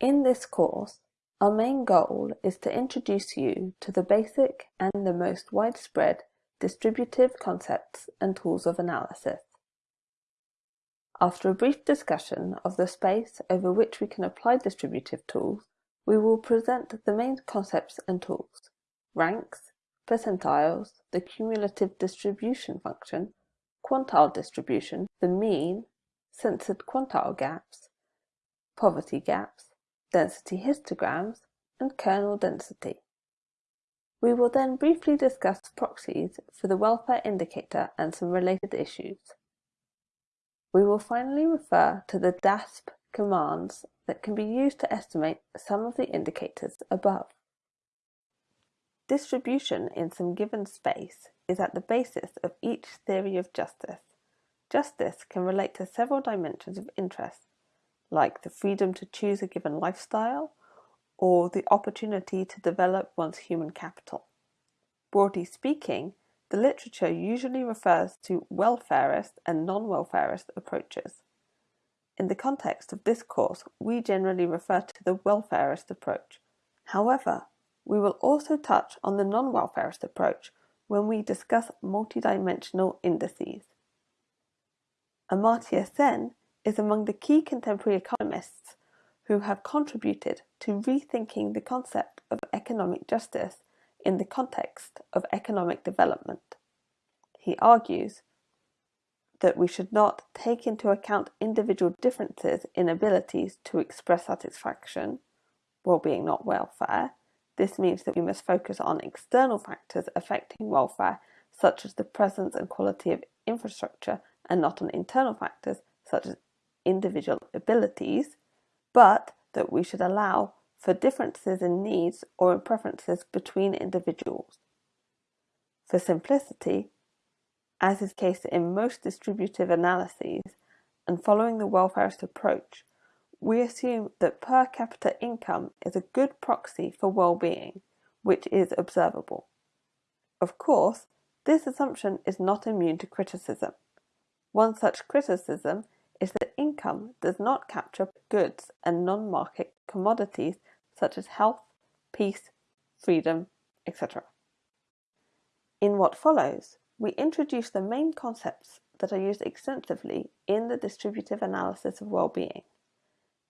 In this course, our main goal is to introduce you to the basic and the most widespread distributive concepts and tools of analysis. After a brief discussion of the space over which we can apply distributive tools, we will present the main concepts and tools, ranks, percentiles, the cumulative distribution function, quantile distribution, the mean, censored quantile gaps, poverty gaps, density histograms, and kernel density. We will then briefly discuss proxies for the welfare indicator and some related issues. We will finally refer to the DASP commands that can be used to estimate some of the indicators above. Distribution in some given space is at the basis of each theory of justice. Justice can relate to several dimensions of interest, like the freedom to choose a given lifestyle or the opportunity to develop one's human capital. Broadly speaking, the literature usually refers to welfarist and non-welfarist approaches. In the context of this course, we generally refer to the welfarist approach. However, we will also touch on the non-welfarist approach when we discuss multidimensional indices. Amartya Sen is among the key contemporary economists who have contributed to rethinking the concept of economic justice in the context of economic development. He argues that we should not take into account individual differences in abilities to express satisfaction, well-being not welfare. This means that we must focus on external factors affecting welfare, such as the presence and quality of infrastructure, and not on internal factors, such as individual abilities, but that we should allow for differences in needs or in preferences between individuals. For simplicity, as is the case in most distributive analyses, and following the welfarist approach, we assume that per capita income is a good proxy for well-being, which is observable. Of course, this assumption is not immune to criticism. One such criticism is that income does not capture goods and non-market commodities such as health, peace, freedom, etc. In what follows, we introduce the main concepts that are used extensively in the distributive analysis of well-being.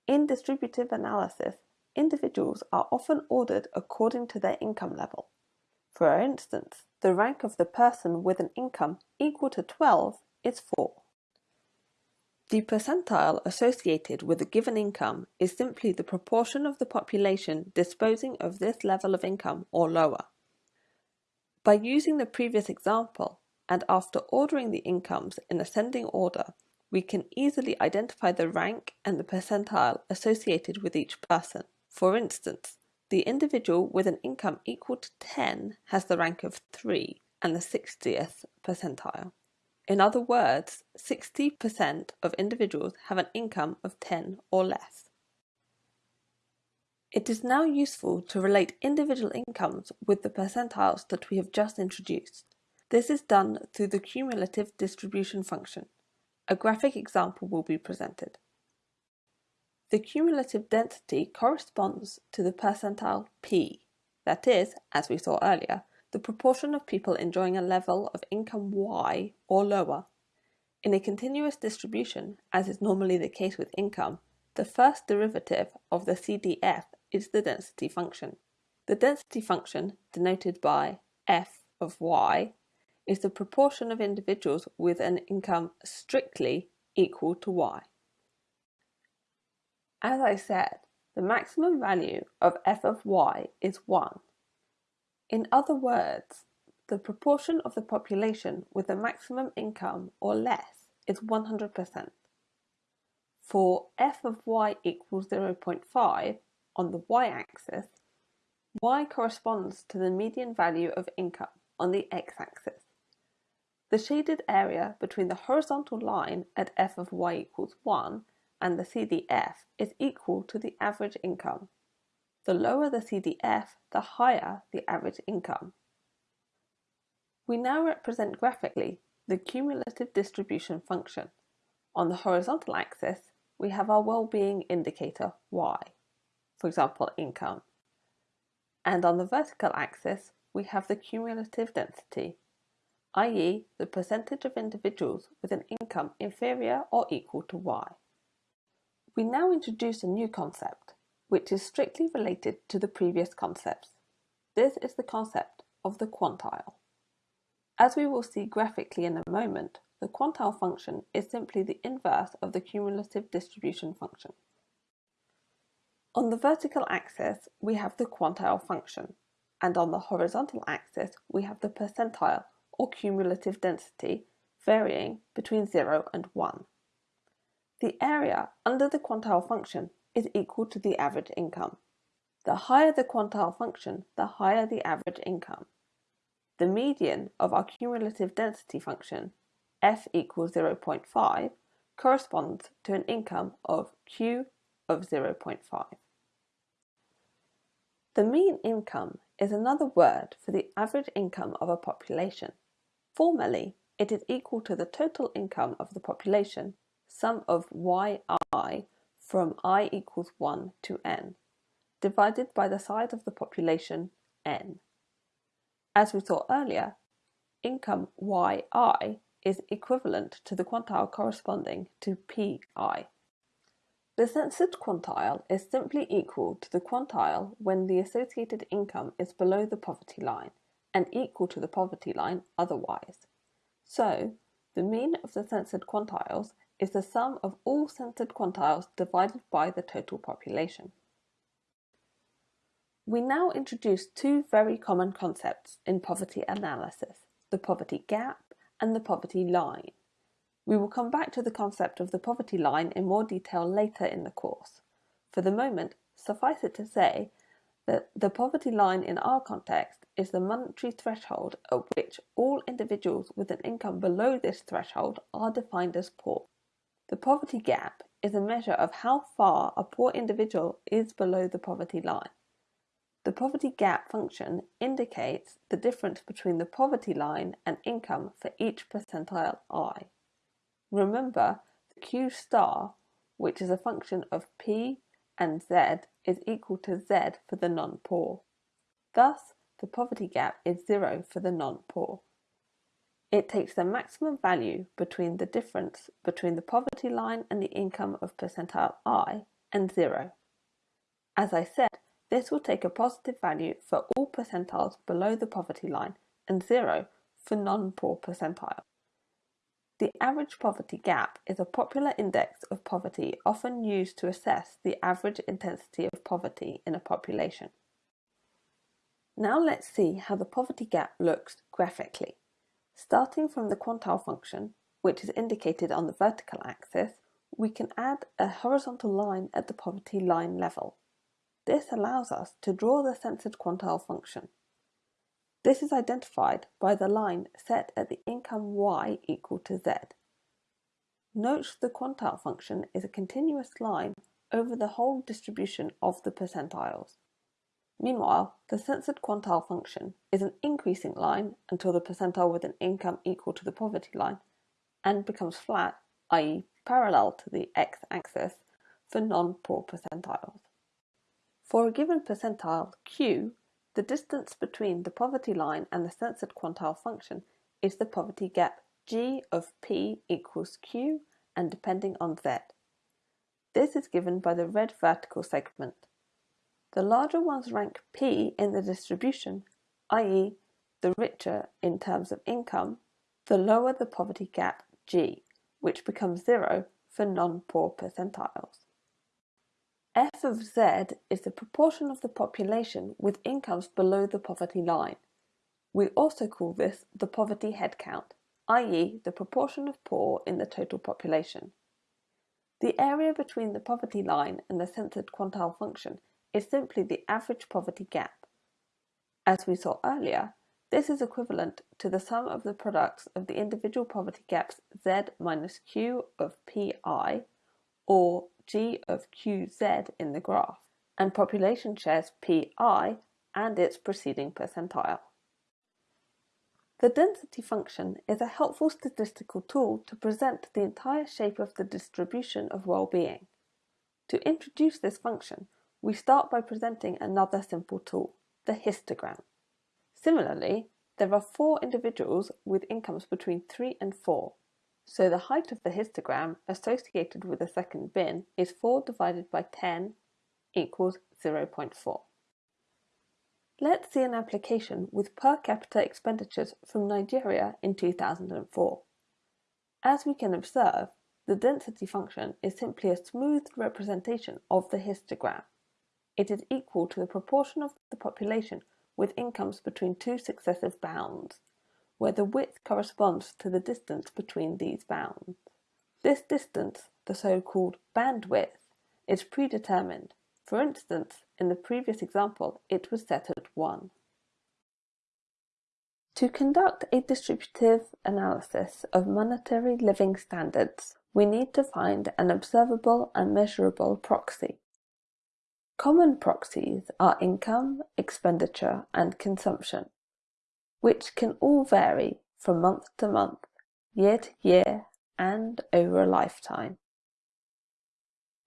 In distributive analysis, individuals are often ordered according to their income level. For instance, the rank of the person with an income equal to 12 is 4. The percentile associated with a given income is simply the proportion of the population disposing of this level of income or lower. By using the previous example, and after ordering the incomes in ascending order, we can easily identify the rank and the percentile associated with each person. For instance, the individual with an income equal to 10 has the rank of 3 and the 60th percentile. In other words, 60% of individuals have an income of 10 or less. It is now useful to relate individual incomes with the percentiles that we have just introduced. This is done through the cumulative distribution function. A graphic example will be presented. The cumulative density corresponds to the percentile P, that is, as we saw earlier, the proportion of people enjoying a level of income Y or lower. In a continuous distribution, as is normally the case with income, the first derivative of the CDF is the density function. The density function, denoted by f of y, is the proportion of individuals with an income strictly equal to y. As I said, the maximum value of f of y is 1 in other words, the proportion of the population with a maximum income or less is 100%. For f of y equals 0.5 on the y-axis, y corresponds to the median value of income on the x-axis. The shaded area between the horizontal line at f of y equals 1 and the CDF is equal to the average income the lower the CDF, the higher the average income. We now represent graphically the cumulative distribution function. On the horizontal axis, we have our well-being indicator y. for example, income. And on the vertical axis, we have the cumulative density, i.e. the percentage of individuals with an income inferior or equal to y. We now introduce a new concept, which is strictly related to the previous concepts. This is the concept of the quantile. As we will see graphically in a moment, the quantile function is simply the inverse of the cumulative distribution function. On the vertical axis, we have the quantile function, and on the horizontal axis, we have the percentile or cumulative density varying between 0 and 1. The area under the quantile function is equal to the average income. The higher the quantile function, the higher the average income. The median of our cumulative density function, f equals 0.5, corresponds to an income of q of 0.5. The mean income is another word for the average income of a population. Formally, it is equal to the total income of the population, sum of yi from i equals 1 to n, divided by the size of the population, n. As we saw earlier, income yi is equivalent to the quantile corresponding to pi. The censored quantile is simply equal to the quantile when the associated income is below the poverty line and equal to the poverty line otherwise. So, the mean of the censored quantiles is the sum of all censored quantiles divided by the total population. We now introduce two very common concepts in poverty analysis, the poverty gap and the poverty line. We will come back to the concept of the poverty line in more detail later in the course. For the moment, suffice it to say that the poverty line in our context is the monetary threshold at which all individuals with an income below this threshold are defined as poor. The poverty gap is a measure of how far a poor individual is below the poverty line. The poverty gap function indicates the difference between the poverty line and income for each percentile i. Remember, the q star, which is a function of p and z, is equal to z for the non-poor. Thus, the poverty gap is zero for the non-poor. It takes the maximum value between the difference between the poverty line and the income of percentile i and zero. As I said, this will take a positive value for all percentiles below the poverty line and zero for non-poor percentiles. The average poverty gap is a popular index of poverty often used to assess the average intensity of poverty in a population. Now let's see how the poverty gap looks graphically. Starting from the quantile function, which is indicated on the vertical axis, we can add a horizontal line at the poverty line level. This allows us to draw the censored quantile function. This is identified by the line set at the income y equal to z. Note the quantile function is a continuous line over the whole distribution of the percentiles. Meanwhile, the censored quantile function is an increasing line until the percentile with an income equal to the poverty line and becomes flat, i.e. parallel to the x-axis for non-poor percentiles. For a given percentile q, the distance between the poverty line and the censored quantile function is the poverty gap g of p equals q and depending on z. This is given by the red vertical segment. The larger ones rank p in the distribution, i.e. the richer in terms of income, the lower the poverty gap g, which becomes zero for non-poor percentiles. F of Z is the proportion of the population with incomes below the poverty line. We also call this the poverty head count, i.e. the proportion of poor in the total population. The area between the poverty line and the censored quantile function is simply the average poverty gap. As we saw earlier, this is equivalent to the sum of the products of the individual poverty gaps Z minus Q of Pi, or G of QZ in the graph, and population shares Pi and its preceding percentile. The density function is a helpful statistical tool to present the entire shape of the distribution of well-being. To introduce this function, we start by presenting another simple tool, the histogram. Similarly, there are four individuals with incomes between 3 and 4, so the height of the histogram associated with the second bin is 4 divided by 10 equals 0.4. Let's see an application with per capita expenditures from Nigeria in 2004. As we can observe, the density function is simply a smooth representation of the histogram. It is equal to the proportion of the population with incomes between two successive bounds, where the width corresponds to the distance between these bounds. This distance, the so-called bandwidth, is predetermined for instance, in the previous example, it was set at 1. To conduct a distributive analysis of monetary living standards, we need to find an observable and measurable proxy. Common proxies are income, expenditure, and consumption, which can all vary from month to month, year to year, and over a lifetime.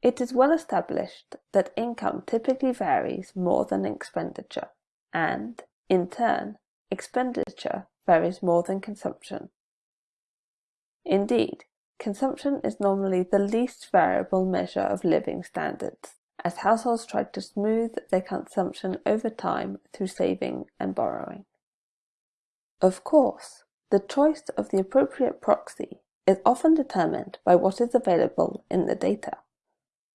It is well established that income typically varies more than expenditure, and, in turn, expenditure varies more than consumption. Indeed, consumption is normally the least variable measure of living standards, as households try to smooth their consumption over time through saving and borrowing. Of course, the choice of the appropriate proxy is often determined by what is available in the data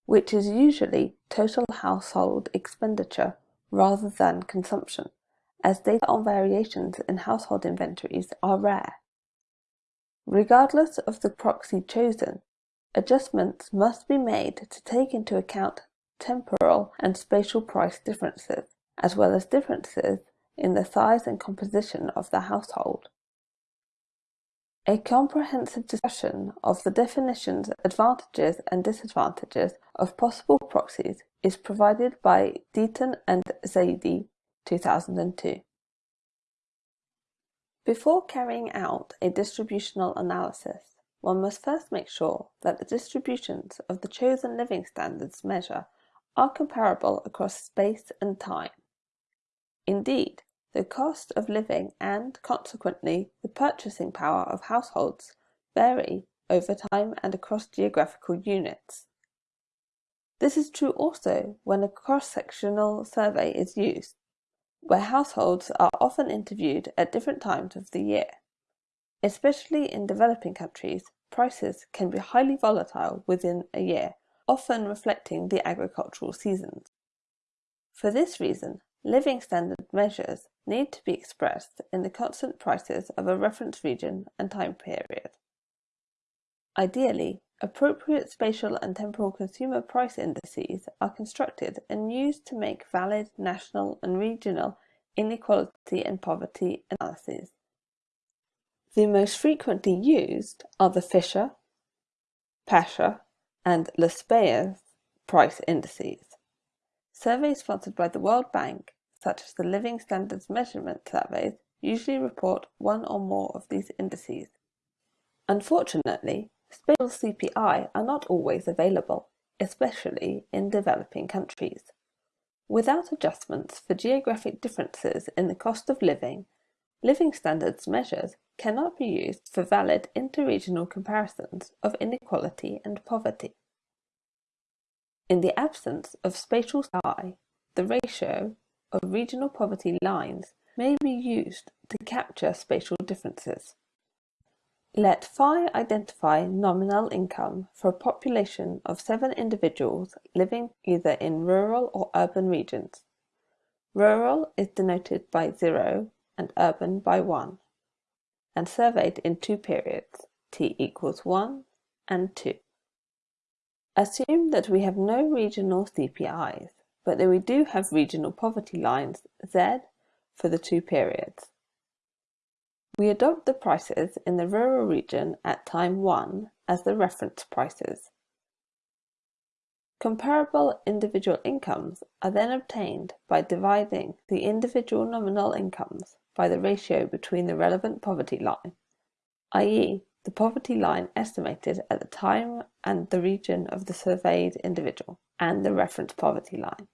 which is usually total household expenditure rather than consumption, as data on variations in household inventories are rare. Regardless of the proxy chosen, adjustments must be made to take into account temporal and spatial price differences, as well as differences in the size and composition of the household. A comprehensive discussion of the definitions, advantages and disadvantages of possible proxies is provided by Deaton and Zaidi, 2002. Before carrying out a distributional analysis, one must first make sure that the distributions of the chosen living standards measure are comparable across space and time. Indeed, the cost of living and, consequently, the purchasing power of households vary over time and across geographical units. This is true also when a cross-sectional survey is used, where households are often interviewed at different times of the year. Especially in developing countries, prices can be highly volatile within a year, often reflecting the agricultural seasons. For this reason, living standard measures need to be expressed in the constant prices of a reference region and time period. Ideally, appropriate spatial and temporal consumer price indices are constructed and used to make valid national and regional inequality and poverty analyses. The most frequently used are the Fisher, Paasche, and Laspeyres price indices. Surveys sponsored by the World Bank such as the Living Standards Measurement Surveys, usually report one or more of these indices. Unfortunately, spatial CPI are not always available, especially in developing countries. Without adjustments for geographic differences in the cost of living, living standards measures cannot be used for valid interregional comparisons of inequality and poverty. In the absence of spatial CPI, the ratio of regional poverty lines may be used to capture spatial differences. Let phi identify nominal income for a population of seven individuals living either in rural or urban regions. Rural is denoted by 0 and urban by 1, and surveyed in two periods, t equals 1 and 2. Assume that we have no regional CPIs but that we do have regional poverty lines Z for the two periods. We adopt the prices in the rural region at time 1 as the reference prices. Comparable individual incomes are then obtained by dividing the individual nominal incomes by the ratio between the relevant poverty line, i.e. the poverty line estimated at the time and the region of the surveyed individual, and the reference poverty line.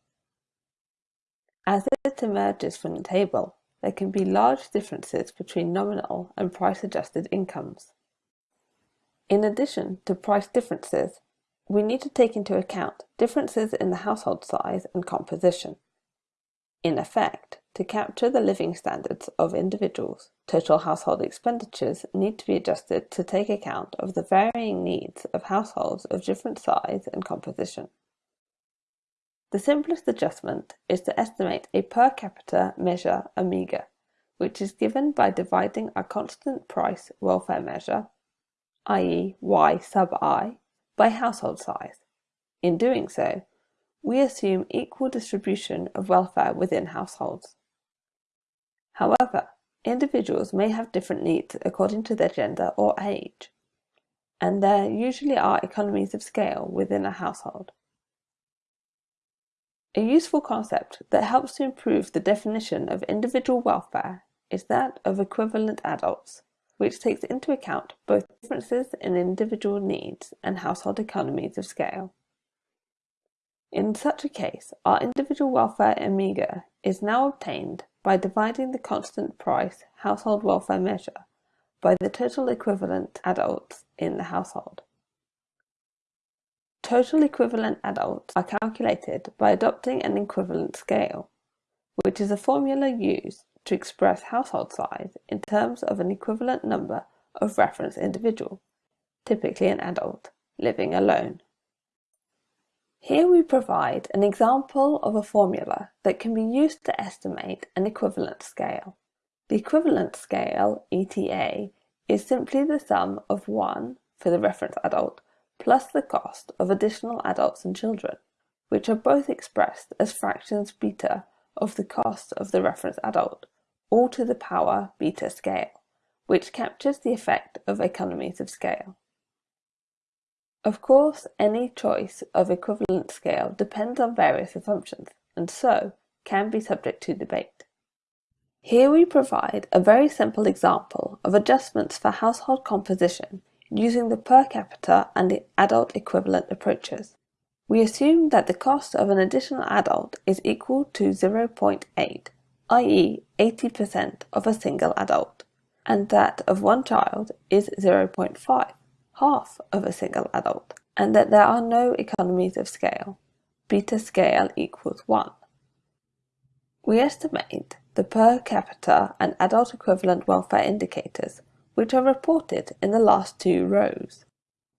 As it emerges from the table, there can be large differences between nominal and price-adjusted incomes. In addition to price differences, we need to take into account differences in the household size and composition. In effect, to capture the living standards of individuals, total household expenditures need to be adjusted to take account of the varying needs of households of different size and composition. The simplest adjustment is to estimate a per capita measure omega, which is given by dividing a constant price welfare measure, i.e. y sub i, by household size. In doing so, we assume equal distribution of welfare within households. However, individuals may have different needs according to their gender or age, and there usually are economies of scale within a household. A useful concept that helps to improve the definition of individual welfare is that of equivalent adults, which takes into account both differences in individual needs and household economies of scale. In such a case, our individual welfare omega is now obtained by dividing the constant price household welfare measure by the total equivalent adults in the household. Total equivalent adults are calculated by adopting an equivalent scale, which is a formula used to express household size in terms of an equivalent number of reference individual, typically an adult, living alone. Here we provide an example of a formula that can be used to estimate an equivalent scale. The equivalent scale, ETA, is simply the sum of 1 for the reference adult plus the cost of additional adults and children, which are both expressed as fractions beta of the cost of the reference adult, all to the power beta scale, which captures the effect of economies of scale. Of course, any choice of equivalent scale depends on various assumptions, and so can be subject to debate. Here we provide a very simple example of adjustments for household composition using the per capita and the adult equivalent approaches. We assume that the cost of an additional adult is equal to 0.8, i.e. 80% of a single adult, and that of one child is 0.5, half of a single adult, and that there are no economies of scale. Beta scale equals 1. We estimate the per capita and adult equivalent welfare indicators which are reported in the last two rows.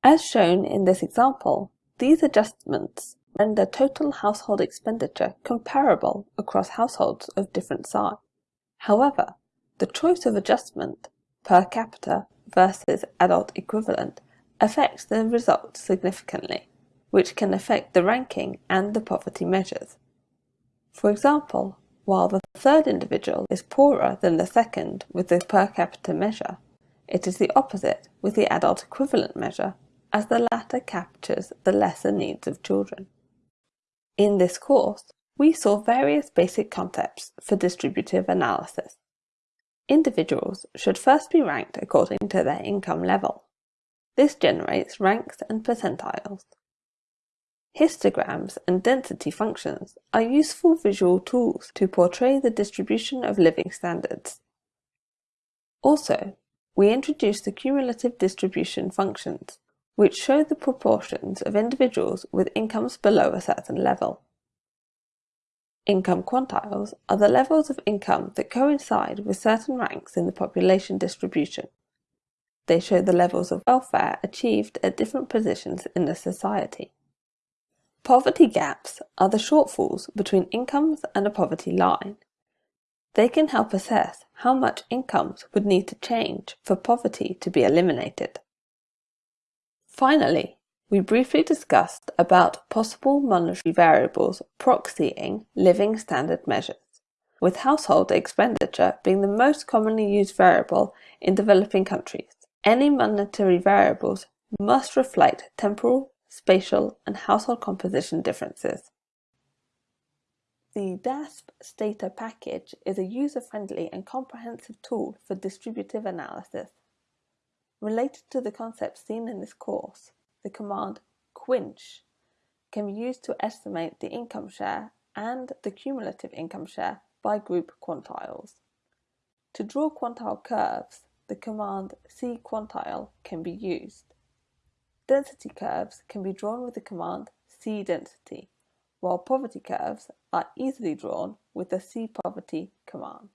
As shown in this example, these adjustments render total household expenditure comparable across households of different size. However, the choice of adjustment per capita versus adult equivalent affects the result significantly, which can affect the ranking and the poverty measures. For example, while the third individual is poorer than the second with the per capita measure, it is the opposite with the adult equivalent measure, as the latter captures the lesser needs of children. In this course, we saw various basic concepts for distributive analysis. Individuals should first be ranked according to their income level. This generates ranks and percentiles. Histograms and density functions are useful visual tools to portray the distribution of living standards. Also, we introduce the cumulative distribution functions, which show the proportions of individuals with incomes below a certain level. Income quantiles are the levels of income that coincide with certain ranks in the population distribution. They show the levels of welfare achieved at different positions in the society. Poverty gaps are the shortfalls between incomes and a poverty line. They can help assess how much incomes would need to change for poverty to be eliminated. Finally, we briefly discussed about possible monetary variables proxying living standard measures, with household expenditure being the most commonly used variable in developing countries. Any monetary variables must reflect temporal, spatial, and household composition differences. The DASP Stata package is a user-friendly and comprehensive tool for distributive analysis. Related to the concepts seen in this course, the command quinch can be used to estimate the income share and the cumulative income share by group quantiles. To draw quantile curves, the command cquantile can be used. Density curves can be drawn with the command cdensity, while poverty curves are easily drawn with the cpoverty command.